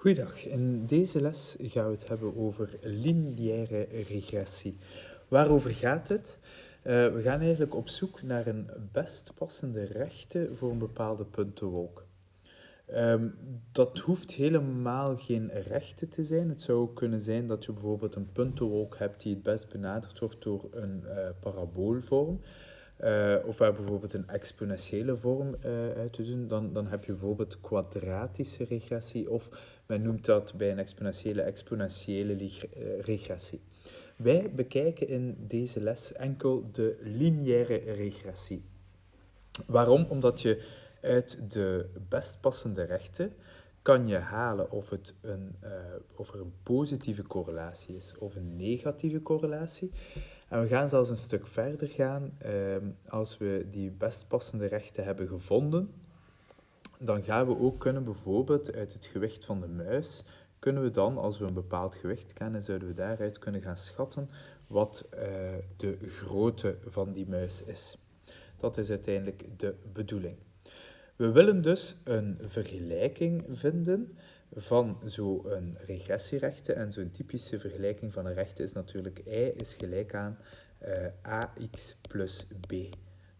Goeiedag, in deze les gaan we het hebben over lineaire regressie. Waarover gaat het? Uh, we gaan eigenlijk op zoek naar een best passende rechte voor een bepaalde puntenwolk. Um, dat hoeft helemaal geen rechte te zijn. Het zou kunnen zijn dat je bijvoorbeeld een puntenwolk hebt die het best benaderd wordt door een uh, paraboolvorm. Uh, of waar bijvoorbeeld een exponentiële vorm uh, uit te doen, dan, dan heb je bijvoorbeeld kwadratische regressie of men noemt dat bij een exponentiële exponentiële eh, regressie. Wij bekijken in deze les enkel de lineaire regressie. Waarom? Omdat je uit de best passende rechten kan je halen of, het een, uh, of er een positieve correlatie is of een negatieve correlatie. En we gaan zelfs een stuk verder gaan. Uh, als we die best passende rechten hebben gevonden, dan gaan we ook kunnen bijvoorbeeld uit het gewicht van de muis, kunnen we dan, als we een bepaald gewicht kennen, zouden we daaruit kunnen gaan schatten wat uh, de grootte van die muis is. Dat is uiteindelijk de bedoeling. We willen dus een vergelijking vinden van zo'n regressierechte. En zo'n typische vergelijking van een rechte is natuurlijk y is gelijk aan uh, ax plus b.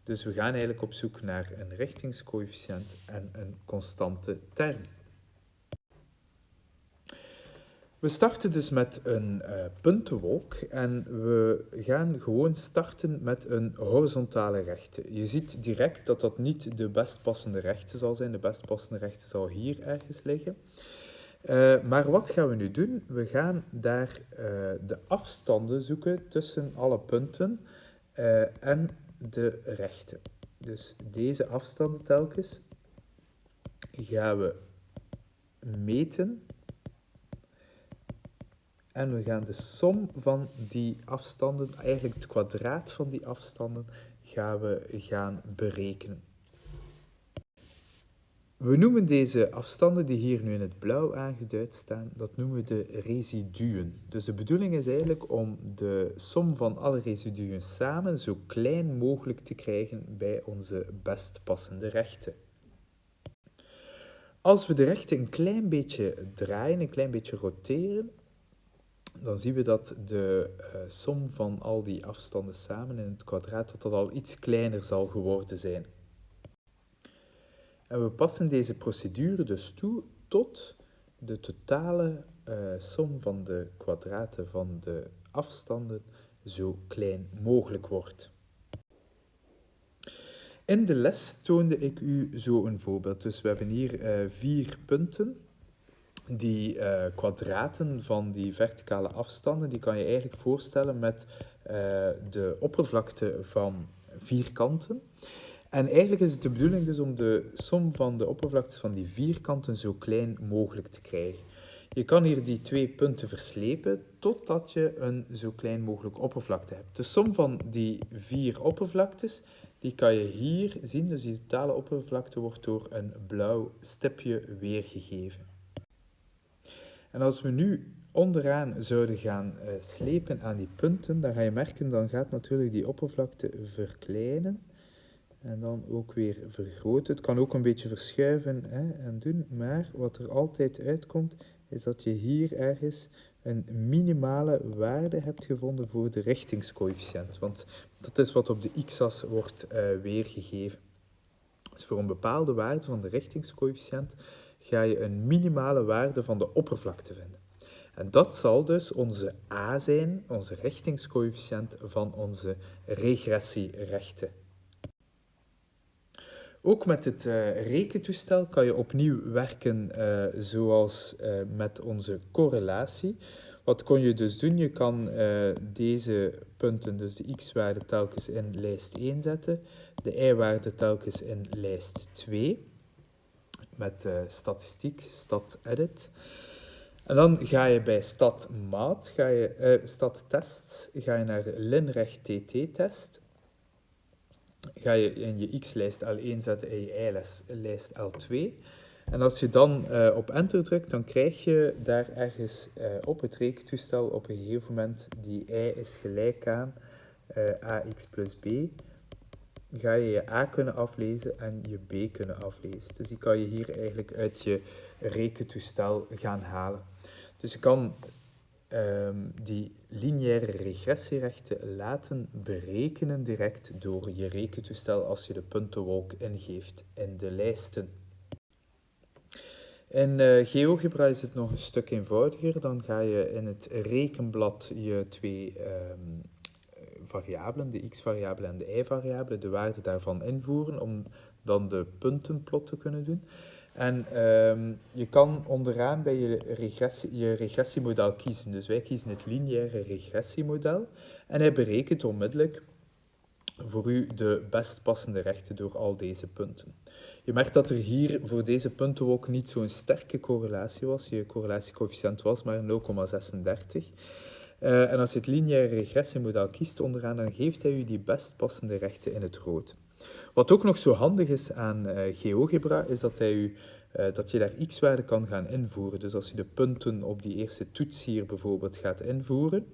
Dus we gaan eigenlijk op zoek naar een richtingscoëfficiënt en een constante term. We starten dus met een uh, puntenwolk en we gaan gewoon starten met een horizontale rechte. Je ziet direct dat dat niet de best passende rechte zal zijn. De best passende rechte zal hier ergens liggen. Uh, maar wat gaan we nu doen? We gaan daar uh, de afstanden zoeken tussen alle punten en de rechten. Dus deze afstanden telkens gaan we meten en we gaan de som van die afstanden, eigenlijk het kwadraat van die afstanden, gaan we gaan berekenen. We noemen deze afstanden die hier nu in het blauw aangeduid staan, dat noemen we de residuen. Dus de bedoeling is eigenlijk om de som van alle residuen samen zo klein mogelijk te krijgen bij onze best passende rechten. Als we de rechten een klein beetje draaien, een klein beetje roteren, dan zien we dat de uh, som van al die afstanden samen in het kwadraat dat dat al iets kleiner zal geworden zijn. En we passen deze procedure dus toe tot de totale uh, som van de kwadraten van de afstanden zo klein mogelijk wordt. In de les toonde ik u zo een voorbeeld. Dus we hebben hier uh, vier punten. Die uh, kwadraten van die verticale afstanden, die kan je eigenlijk voorstellen met de oppervlakte van vierkanten. En eigenlijk is het de bedoeling dus om de som van de oppervlaktes van die vierkanten zo klein mogelijk te krijgen. Je kan hier die twee punten verslepen totdat je een zo klein mogelijk oppervlakte hebt. De som van die vier oppervlaktes, die kan je hier zien. Dus die totale oppervlakte wordt door een blauw stipje weergegeven. En als we nu onderaan zouden gaan uh, slepen aan die punten, dan ga je merken, dan gaat natuurlijk die oppervlakte verkleinen. En dan ook weer vergroten. Het kan ook een beetje verschuiven hè, en doen, maar wat er altijd uitkomt, is dat je hier ergens een minimale waarde hebt gevonden voor de richtingscoëfficiënt. Want dat is wat op de x-as wordt uh, weergegeven. Dus voor een bepaalde waarde van de richtingscoëfficiënt ga je een minimale waarde van de oppervlakte vinden. En dat zal dus onze a zijn, onze richtingscoëfficiënt van onze regressierechten. Ook met het uh, rekentoestel kan je opnieuw werken uh, zoals uh, met onze correlatie. Wat kon je dus doen? Je kan deze punten, dus de x-waarde telkens in lijst 1 zetten, de y-waarde telkens in lijst 2, met statistiek, stat edit. En dan ga je bij stat maat, ga je, stat tests, ga je naar linrecht tt-test ga je in je x-lijst L1 zetten en je y-lijst L2. En als je dan uh, op enter drukt, dan krijg je daar ergens op het rekentoestel op een gegeven moment die y is gelijk aan ax plus b ga je je A kunnen aflezen en je B kunnen aflezen. Dus die kan je hier eigenlijk uit je rekentoestel gaan halen. Dus je kan ehm, die lineaire regressierechten laten berekenen direct door je rekentoestel als je de puntenwolk ingeeft in de lijsten. In uh, GeoGebra is het nog een stuk eenvoudiger. Dan ga je in het rekenblad je twee um, variabelen, de x-variabele en de y-variabele, de waarde daarvan invoeren om dan de puntenplot te kunnen doen. En um, je kan onderaan bij je, regressie, je regressiemodel kiezen. Dus wij kiezen het lineaire regressiemodel en hij berekent onmiddellijk voor u de best passende rechten door al deze punten. Je merkt dat er hier voor deze punten ook niet zo'n sterke correlatie was. Je correlatiecoëfficiënt was maar 0,36. Uh, en als je het lineaire regressiemodel kiest onderaan, dan geeft hij u die best passende rechten in het rood. Wat ook nog zo handig is aan uh, GeoGebra, is dat, hij u, uh, dat je daar x-waarden kan gaan invoeren. Dus als je de punten op die eerste toets hier bijvoorbeeld gaat invoeren,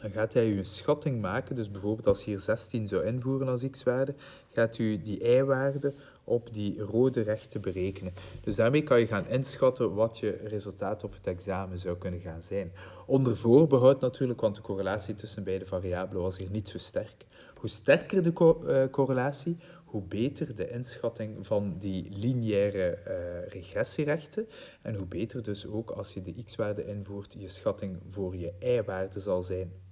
dan gaat hij u een schatting maken. Dus bijvoorbeeld als je hier 16 zou invoeren als x-waarde, gaat u die y-waarde op die rode rechten berekenen. Dus daarmee kan je gaan inschatten wat je resultaat op het examen zou kunnen gaan zijn. Onder voorbehoud natuurlijk, want de correlatie tussen beide variabelen was hier niet zo sterk. Hoe sterker de uh, correlatie, hoe beter de inschatting van die lineaire uh, regressierechten en hoe beter dus ook als je de x-waarde invoert, je schatting voor je y-waarde zal zijn.